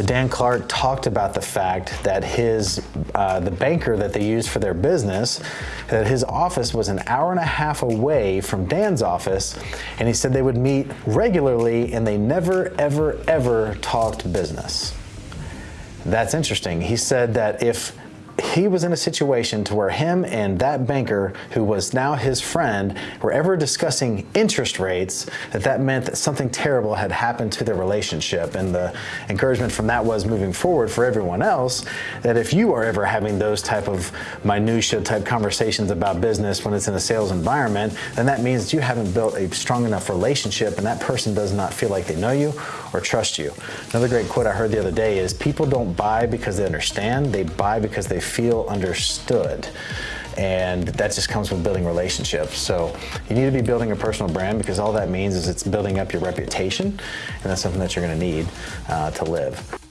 Dan Clark talked about the fact that his uh, the banker that they used for their business, that his office was an hour and a half away from Dan's office, and he said they would meet regularly and they never, ever, ever talked business. That's interesting. He said that if he was in a situation to where him and that banker who was now his friend were ever discussing interest rates that that meant that something terrible had happened to their relationship. And the encouragement from that was moving forward for everyone else that if you are ever having those type of minutia type conversations about business when it's in a sales environment then that means you haven't built a strong enough relationship and that person does not feel like they know you or trust you. Another great quote i heard the other day is people don't buy because they understand. They buy because they feel understood. And that just comes with building relationships. So you need to be building a personal brand because all that means is it's building up your reputation, and that's something that you're going to need uh, to live.